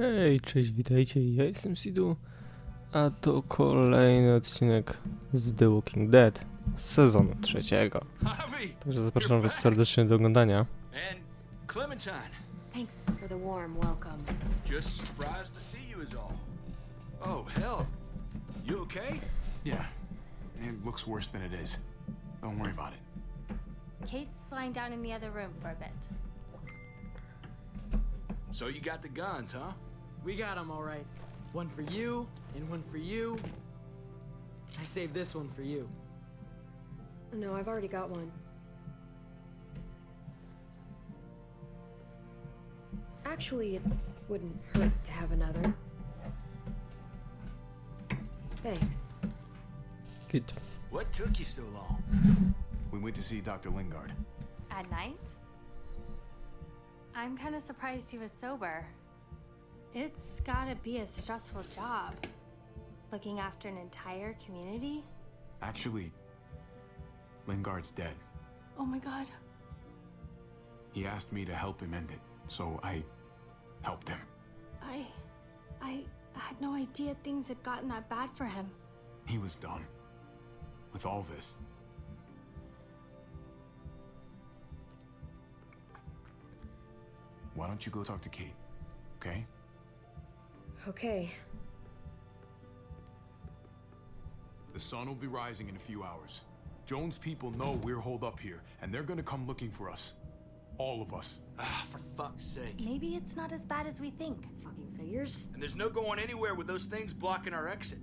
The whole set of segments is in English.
Hej, cześć, witajcie, ja jestem Sidu, a to kolejny odcinek z The Walking Dead z sezonu trzeciego. Także zapraszam was serdecznie do oglądania. and Clementine. Thanks for the warm welcome. Just surprised to see you is all. Oh hell, you okay? Yeah, it looks worse than it is. Don't worry about it. Kate's lying down in the other room for a bit. So you got the guns, huh? We got them all right. One for you, and one for you. I saved this one for you. No, I've already got one. Actually, it wouldn't hurt to have another. Thanks. Git. What took you so long? We went to see Dr. Lingard. At night? I'm kind of surprised he was sober. It's gotta be a stressful job. Looking after an entire community? Actually, Lingard's dead. Oh my god. He asked me to help him end it, so I helped him. I. I had no idea things had gotten that bad for him. He was done with all this. Why don't you go talk to Kate, okay? Okay. The sun will be rising in a few hours. Joan's people know we're holed up here, and they're gonna come looking for us. All of us. Ah, for fuck's sake. Maybe it's not as bad as we think. Fucking figures. And there's no going anywhere with those things blocking our exit.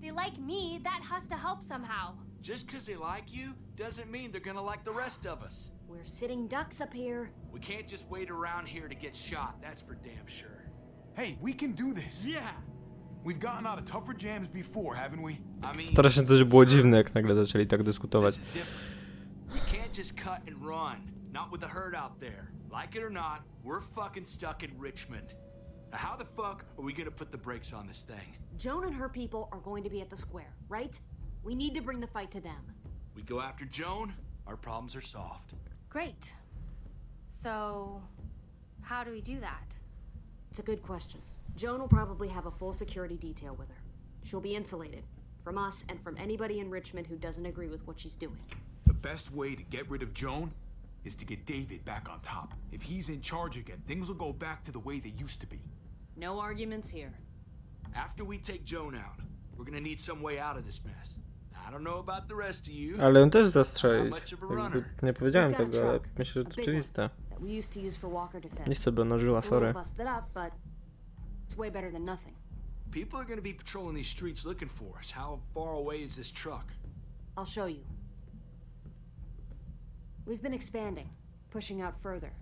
They like me, that has to help somehow. Just 'cause they like you doesn't mean they're gonna like the rest of us. We're sitting ducks up here. We can't just wait around here to get shot, that's for damn sure. Hey, we can do this! Yeah! We've gotten out of tougher jams before, haven't we? I mean, Strasznie też było dziwne, jak nagle zaczęli tak dyskutować. this is different. We can't just cut and run. Not with the herd out there. Like it or not, we're fucking stuck in Richmond. Now how the fuck are we gonna put the brakes on this thing? Joan and her people are going to be at the square, right? We need to bring the fight to them. We go after Joan, our problems are solved. Great. So, how do we do that? It's a good question. Joan will probably have a full security detail with her. She'll be insulated from us and from anybody in Richmond who doesn't agree with what she's doing. The best way to get rid of Joan is to get David back on top. If he's in charge again, things will go back to the way they used to be. No arguments here. After we take Joan out, we're gonna need some way out of this mess. I don't know about the rest of you. Ale on też zastrzelić. Jakby nie powiedziałem a tego, ale myślę, że a to big one, oczywiste. That we used to use for walker defense. Nie sobie nożyła, It's sorry. busted up, but it's way better than nothing. People are gonna be patrolling these streets looking for us. How far away is this truck? I'll show you. We've been expanding, pushing out further,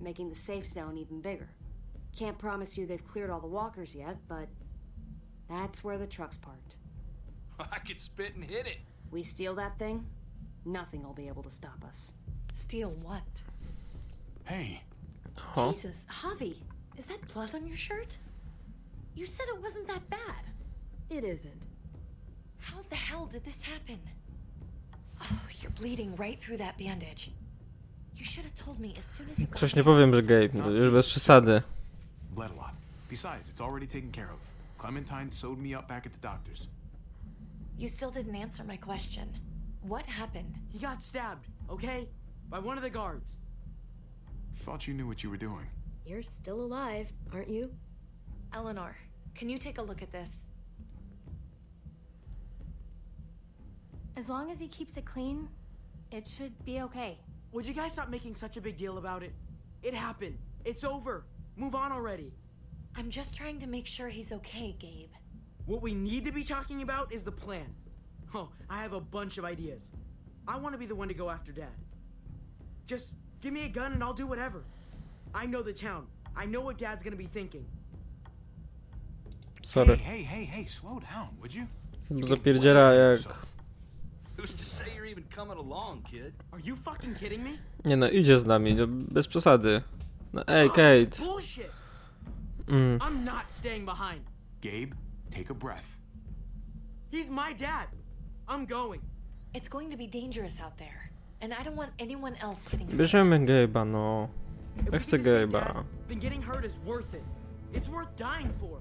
making the safe zone even bigger. Can't promise you they've cleared all the walkers yet, but that's where the truck's parked. I could spit and hit it. We steal that thing, nothing will be able to stop us. Steal what? Hey, Huh? Jesus, Javi, is that blood on your shirt? You said it wasn't that bad. It isn't. How the hell did this happen? Oh, you're bleeding right through that bandage. You should have told me as soon as you got Przecież nie powiem, że Gabe, no, już bez przesady. bled a lot. Besides, it's already taken care of. Clementine sewed me up back at the doctor's. You still didn't answer my question. What happened? He got stabbed, okay? By one of the guards. Thought you knew what you were doing. You're still alive, aren't you? Eleanor, can you take a look at this? As long as he keeps it clean, it should be okay. Would you guys stop making such a big deal about it? It happened. It's over. Move on already. I'm just trying to make sure he's okay, Gabe. What we need to be talking about is the plan. Oh, I have a bunch of ideas. I want to be the one to go after Dad. Just give me a gun and I'll do whatever. I know the town. I know what Dad's gonna be thinking. Hey, Sorry. hey, hey, hey, slow down, would you? Zapierdziela jak... Who's to say you're even coming along, kid? Are you fucking kidding me? Nie no, idzie z nami, no, bez przesady. No ej, Oh, Kate. this bullshit. Mm. I'm not staying behind. Gabe, take a breath. He's my dad. I'm going. It's going to be dangerous out there, and I don't want anyone else getting hurt. Bierzemy Gabe'a, no. Ja we chcę get to save Gabe'a. Dad, then getting hurt is worth it. It's worth dying for.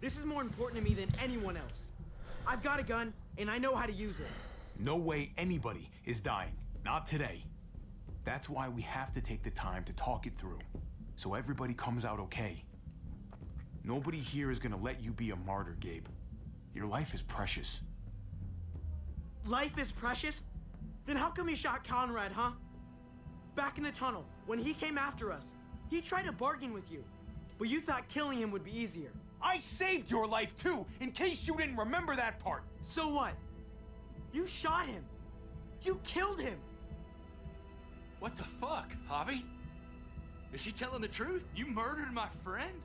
This is more important to me than anyone else. I've got a gun, and I know how to use it. No way anybody is dying. Not today. That's why we have to take the time to talk it through. So everybody comes out okay. Nobody here is gonna let you be a martyr, Gabe. Your life is precious. Life is precious? Then how come you shot Conrad, huh? Back in the tunnel, when he came after us, he tried to bargain with you. But you thought killing him would be easier. I saved your life too, in case you didn't remember that part. So what? You shot him. You killed him. What the fuck, Javi? Is she telling the truth? You murdered my friend?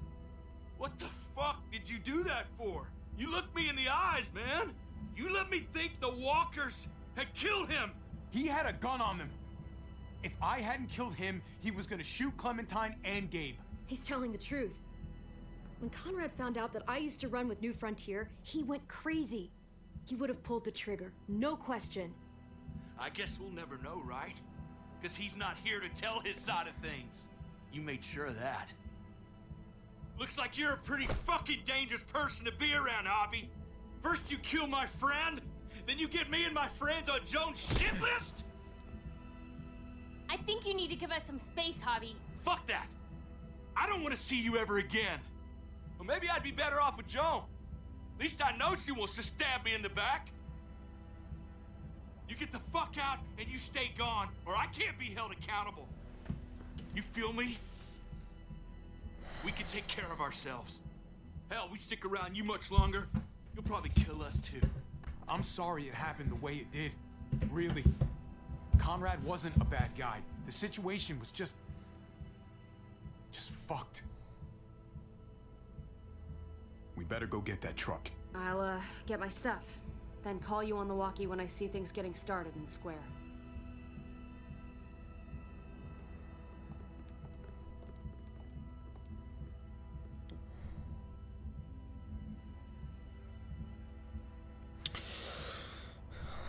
What the fuck did you do that for? You looked me in the eyes, man. You let me think the walkers had killed him. He had a gun on them. If I hadn't killed him, he was gonna shoot Clementine and Gabe. He's telling the truth. When Conrad found out that I used to run with New Frontier, he went crazy. He would have pulled the trigger, no question. I guess we'll never know, right? Because he's not here to tell his side of things. You made sure of that. Looks like you're a pretty fucking dangerous person to be around, Javi. First you kill my friend, then you get me and my friends on Joan's shit list? I think you need to give us some space, Javi. Fuck that. I don't want to see you ever again. Well, maybe I'd be better off with Joan. At least I know she wants to stab me in the back. You get the fuck out and you stay gone, or I can't be held accountable. You feel me? We can take care of ourselves. Hell, we stick around you much longer, you'll probably kill us too. I'm sorry it happened the way it did. Really. Conrad wasn't a bad guy. The situation was just... just fucked. We better go get that truck. I'll, uh, get my stuff. Then call you on the walkie when I see things getting started in square.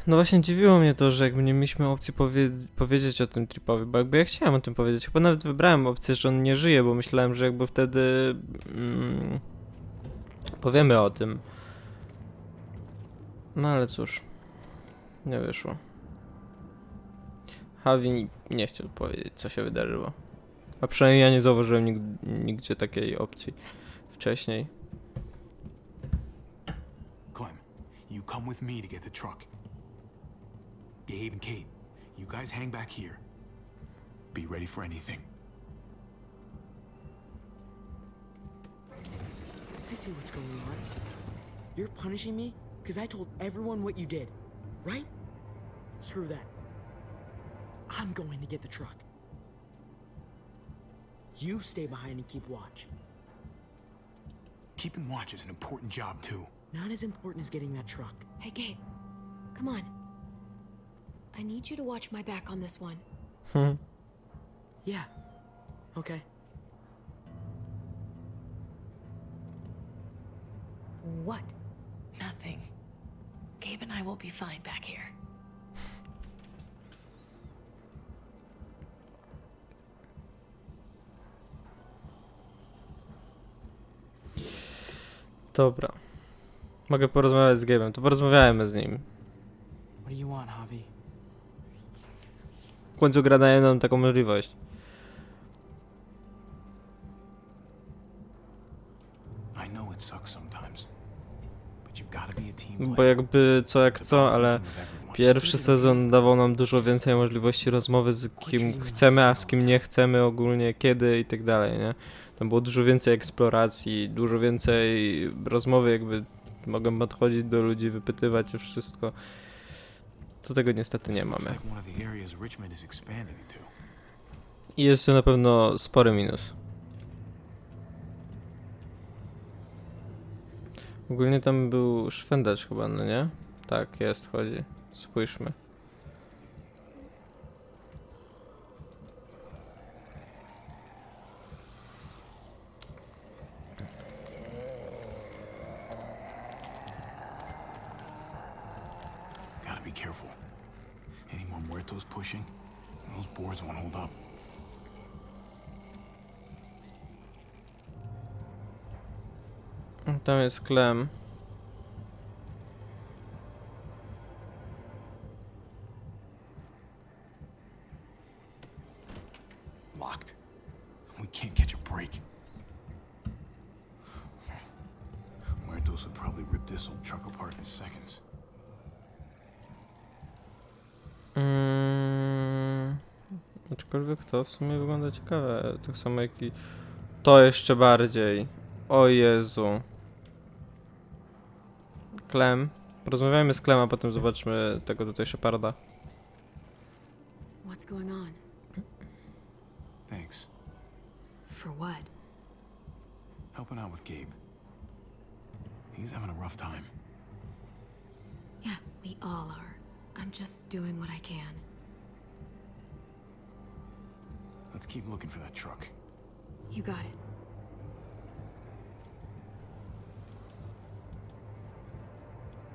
No właśnie dziwiło mnie to, że jakby nie mieliśmy opcji powie powiedzieć o tym tripowi, bo jakby ja chciałem o tym powiedzieć. Chyba nawet wybrałem opcję, że on nie żyje, bo myślałem, że jakby wtedy mm, powiemy o tym. No ale cóż, nie wyszło. Javi nie chciał powiedzieć, co się wydarzyło. A przynajmniej ja nie zauważyłem nig nigdzie takiej opcji wcześniej. Clem, you come with me to get the truck. Gabe and Kate, you guys hang back here. Be ready for anything. I see what's going on. You're punishing me because I told everyone what you did, right? Screw that. I'm going to get the truck. You stay behind and keep watch. Keeping watch is an important job, too. Not as important as getting that truck. Hey, Gabe, come on. I need you to watch my back on this one. Hmm. yeah. Okay. What? Nothing. Gabe and I will be fine back here. Dobra. Mogę porozmawiać z Gabe'em, to porozmawiajmy z nim. What do you want, Javi? W końcu gra daje nam taką możliwość. Bo jakby co jak co, ale pierwszy sezon dawał nam dużo więcej możliwości rozmowy z kim chcemy, a z kim nie chcemy ogólnie, kiedy i tak dalej, nie? Tam było dużo więcej eksploracji, dużo więcej rozmowy, jakby mogłem podchodzić do ludzi, wypytywać o wszystko. To tego niestety nie mamy. I jest to na pewno spory minus. Ogólnie tam był szwendacz chyba, no nie? Tak, jest, chodzi. Spójrzmy. Tam jest Klem. Locked. We can't catch a break. Muertos would probably rip this old truck apart in seconds. Mm, aczkolwiek to w sumie wygląda ciekawe. Tak samo jak i to jeszcze bardziej. O Jezu. Klem. Porozmawiajmy z Klem, a potem zobaczmy tego tutaj Sheparda. What's going on? Thanks. For what? Helping out with Gabe. He's having a rough time. Yeah, we all are. I'm just doing what I can. Let's keep looking for that truck. You got it.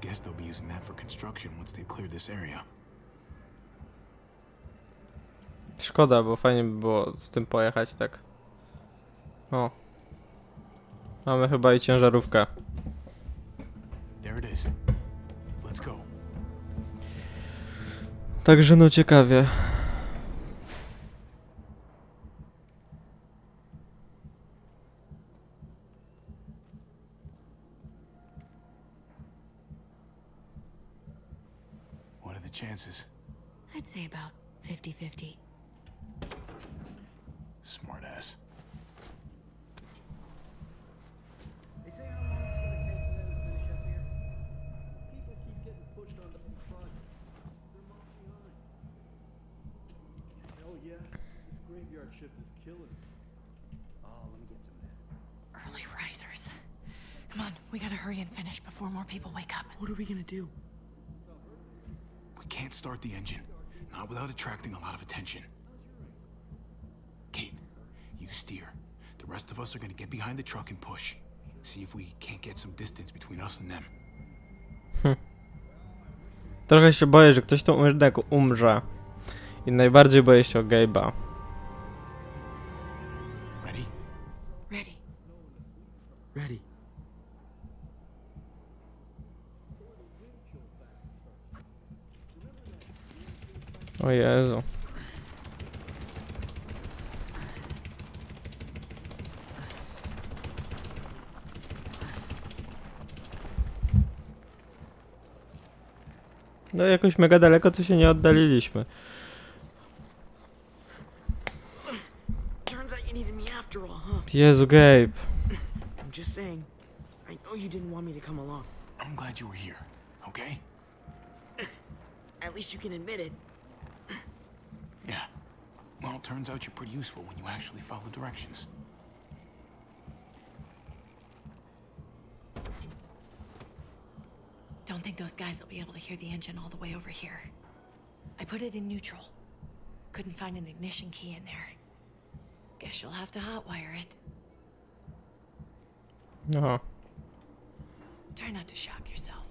Guess they'll be using that for construction once they've cleared this area. Szkoda, bo fajnie by było z tym pojechać tak. O. Mamy chyba i ciężarówkę. There it is. Let's go. Także no ciekawie. Graveyard shift is killing me. Oh, let me get some of that. Early risers. Come on, we gotta hurry and finish before more people wake up. What are we gonna do? We can't start the engine. Not without attracting a lot of attention. Kate, you steer. The rest of us are gonna get behind the truck and push. See if we can't get some distance between us and them. Trochę się boję, że ktoś tą umrze, umrze. I najbardziej boję się o Gabe'a. O Jezu. No jakoś mega daleko to się nie oddaliliśmy. Jezu, Gabe. I'm just saying. I know you didn't want me to come along. I'm glad you were here, okay? At least you can admit it. Yeah. Well, it turns out you're pretty useful when you actually follow directions. Don't think those guys will be able to hear the engine all the way over here. I put it in neutral. Couldn't find an ignition key in there. Guess you'll have to hotwire it. Aha. Try not to shock yourself.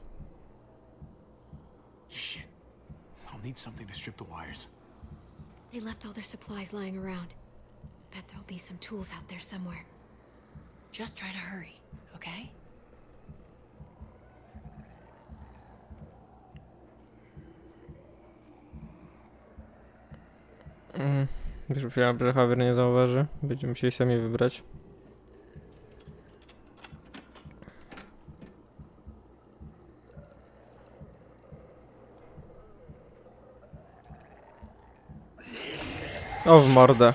Shit. I'll need something to strip the wires. They left all their supplies lying around. Bet there'll be some tools out there somewhere. Just try to hurry, okay? Mm. Już myślałem, że nie zauważy. Będziemy musieli sami wybrać. O, w mordę.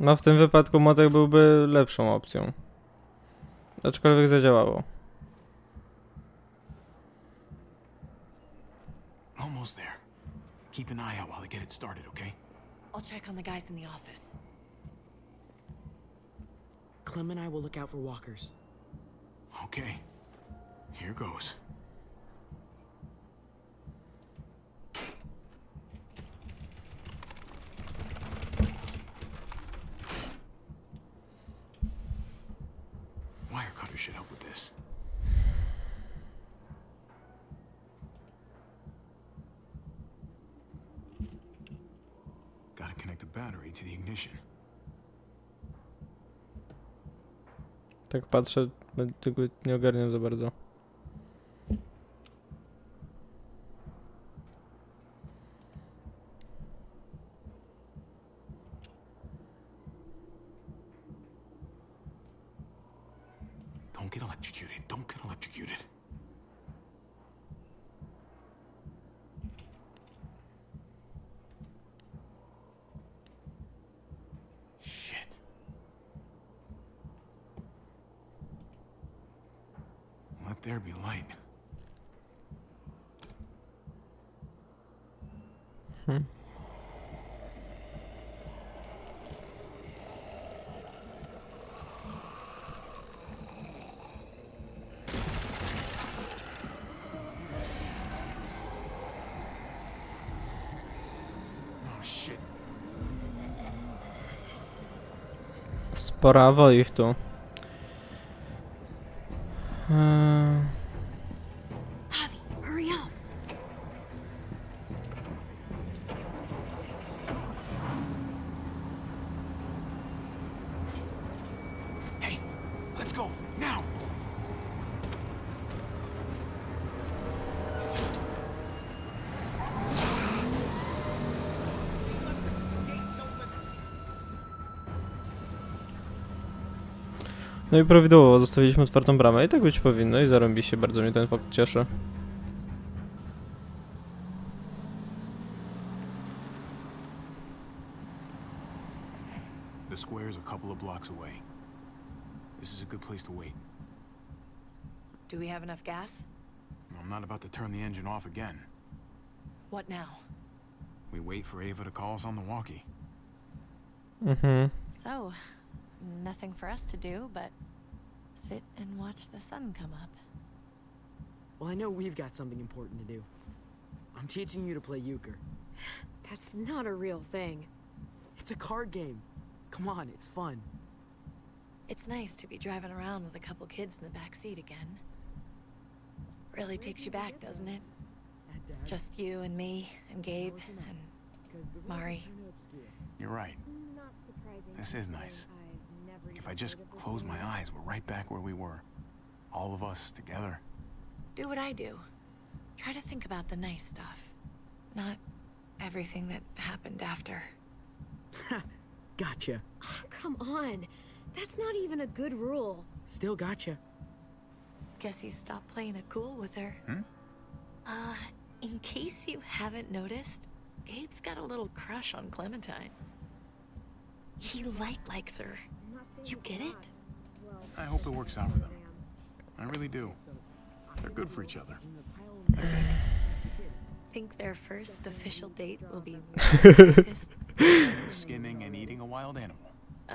No w tym wypadku motek byłby lepszą opcją. Aczkolwiek zadziałało. Almost there. Keep an eye out while I get it started, okay? I'll check on the guys in the office. Clem and I will look out for walkers. Okay. Here goes. Gotta connect the battery to the ignition. Tak patrzę, tego nie ogarniam za bardzo. Oh shit. Sporawo ich tu. No i prawidłowo, zostawiliśmy otwartą bramę i tak być powinno i zarąbi się, bardzo mnie ten fakt cieszy. The square's a couple of blocks away. This is a good place to wait. Do we have enough gas? I'm not about to turn the engine off again. What now? We wait for Ava to call us on the walkie. Mhm. So, nothing for us to do but sit and watch the sun come up. Well, I know we've got something important to do. I'm teaching you to play euchre. That's not a real thing. It's a card game. Come on, it's fun. It's nice to be driving around with a couple kids in the back seat again. Really takes you back, doesn't it? Just you and me and Gabe and Mari. You're right. This is nice. If I just close my eyes, we're right back where we were. All of us together. Do what I do. Try to think about the nice stuff. Not everything that happened after. Gotcha. Oh, come on. That's not even a good rule. Still gotcha. Guess he stopped playing it cool with her. Hmm? Uh, in case you haven't noticed, Gabe's got a little crush on Clementine. He light likes her. You get it? I hope it works out for them. I really do. They're good for each other. I think. Think their first official date will be Skinning and eating a wild animal. uh,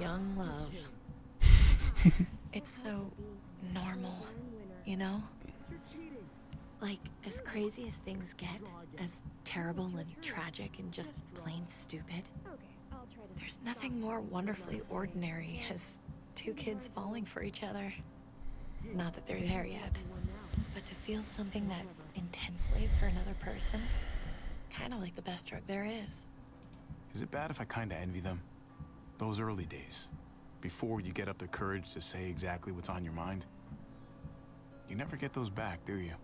young love. it's so normal, you know? Like, as crazy as things get, as terrible and tragic and just plain stupid, there's nothing more wonderfully ordinary as two kids falling for each other. Not that they're there yet, but to feel something that intensely for another person, kind of like the best drug there is. Is it bad if I kinda envy them? Those early days. Before you get up the courage to say exactly what's on your mind. You never get those back, do you?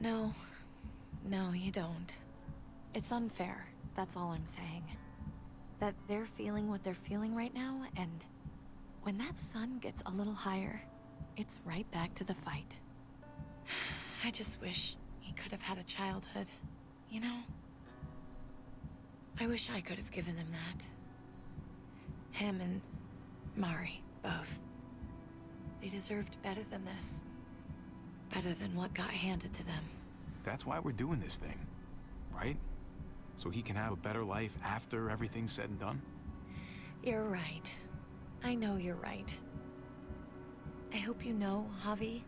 No. No, you don't. It's unfair. That's all I'm saying. That they're feeling what they're feeling right now, and when that sun gets a little higher, it's right back to the fight. I just wish he could have had a childhood, you know? I wish I could have given them that. Him and Mari, both. They deserved better than this. Better than what got handed to them. That's why we're doing this thing, right? So he can have a better life after everything's said and done? You're right. I know you're right. I hope you know, Javi,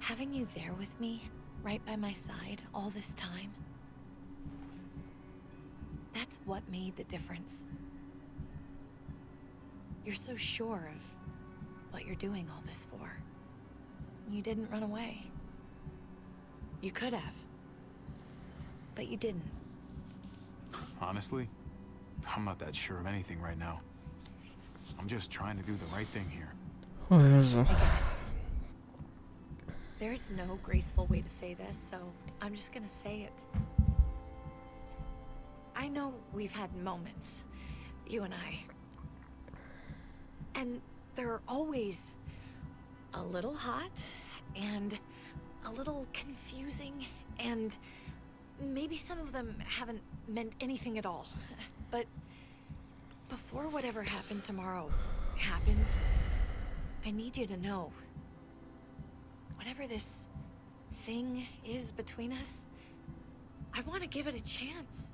having you there with me, right by my side, all this time, that's what made the difference. You're so sure of what you're doing all this for. You didn't run away. You could have. But you didn't. Honestly, I'm not that sure of anything right now. I'm just trying to do the right thing here. There's no graceful way to say this, so I'm just gonna say it. I know we've had moments, you and I. And they're always a little hot and a little confusing, and maybe some of them haven't meant anything at all. But before whatever happens tomorrow happens, I need you to know whatever this thing is between us, I want to give it a chance.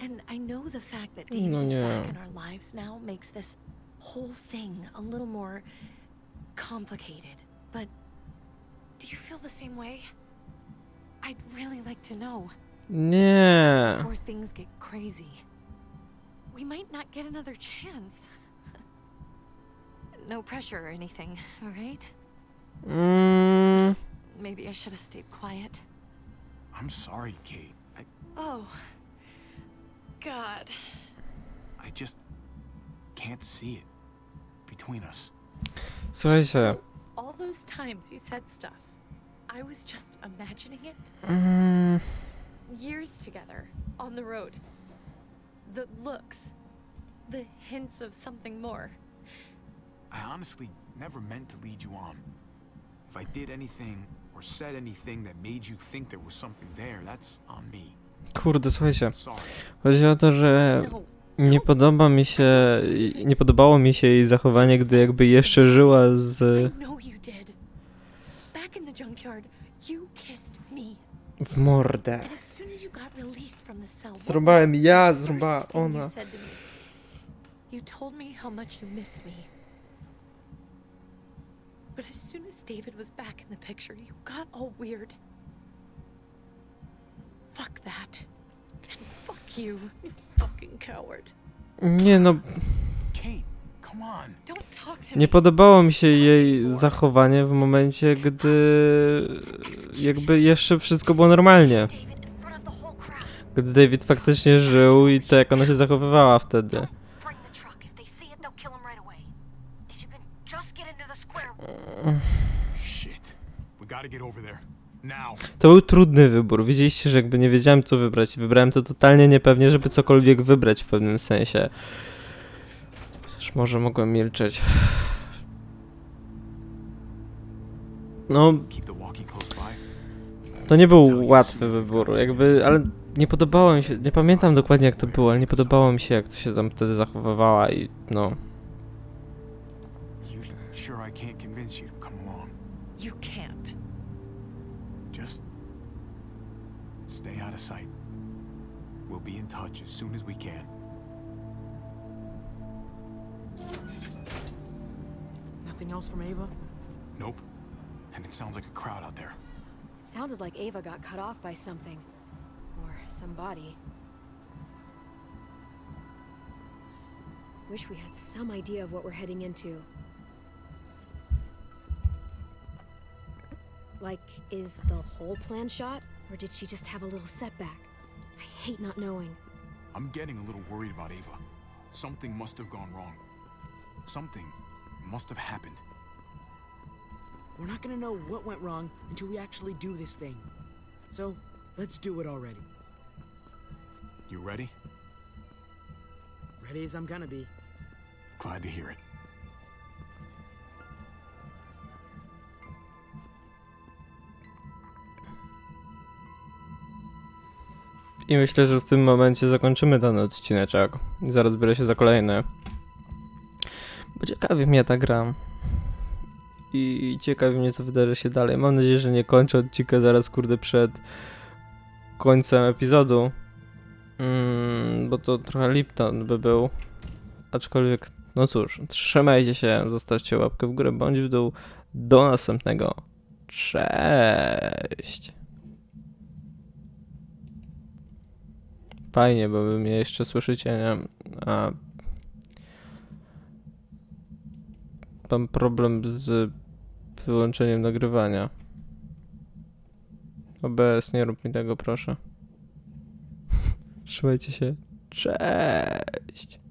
And I know the fact that mm, David No is nie. back in our lives now makes this whole thing a little more complicated. But do you feel the same way? I'd really like to know Yeah. before things get crazy. We might not get another chance. no pressure or anything, all right? Mm, Maybe I should have stayed quiet. I'm sorry, Kate. I, Oh. God. I just can't see it between us. słuchajcie. So, all those times you said stuff, I was just imagining it. Mm, Years together, on the road. The looks. The hints of something more. I honestly never meant to lead you on. If I did anything or said anything that made you think there was something there, that's on me. kurde, słuchajcie. Chodzi o to, że No, nie podoba mi się, nie podobało mi się jej zachowanie, gdy jakby jeszcze żyła z... I you did. Back in the junkyard, you kissed me. w mordę. And as soon as you got released from the cell, what was Zrąbałem the ja, first zrąbała thing you ona. said to me? You told me how much you missed me. But as soon as David was back in the picture, you got all weird. Fuck that. And fuck you, you fucking coward. Nie no, Kate, come on. Don't talk to nie me. podobało mi się jej zachowanie w momencie, gdy jakby jeszcze wszystko było normalnie. David in front of the whole crowd. Gdy David faktycznie żył i to jak ona się zachowywała wtedy. Don't bring the truck. If they see it, they'll kill him right away. If you can just get into the square. Shit. We gotta get over there. Now. To był trudny wybór. Widzieliście, że jakby nie wiedziałem co wybrać. Wybrałem to totalnie niepewnie, żeby cokolwiek wybrać w pewnym sensie. Może mogłem milczeć. No, to nie był łatwy wybór, jakby, ale nie podobało mi się, nie pamiętam dokładnie jak to było, ale nie podobało mi się jak to się tam wtedy zachowywała i no. Stay out of sight. We'll be in touch as soon as we can. Nothing else from Ava? Nope. And it sounds like a crowd out there. It sounded like Ava got cut off by something. Or somebody. Wish we had some idea of what we're heading into. Like, is the whole plan shot? Or did she just have a little setback? I hate not knowing. I'm getting a little worried about Ava. Something must have gone wrong. Something must have happened. We're not gonna know what went wrong until we actually do this thing. So, let's do it already. You ready? Ready as I'm gonna be. Glad to hear it. I myślę, że w tym momencie zakończymy ten odcineczek. I zaraz biorę się za kolejny. Bo ciekawi mnie ta gra. I ciekawi mnie, co wydarzy się dalej. Mam nadzieję, że nie kończę odcinka zaraz, kurde, przed końcem epizodu. Mm, bo to trochę Lipton by był. Aczkolwiek, no cóż, trzymajcie się, zostawcie łapkę w górę bądź w dół. Do następnego. Cześć! Fajnie, bo wy mnie jeszcze słyszycie, nie? A... Mam problem z wyłączeniem nagrywania. OBS, nie rób mi tego, proszę. Trzymajcie się. Cześć!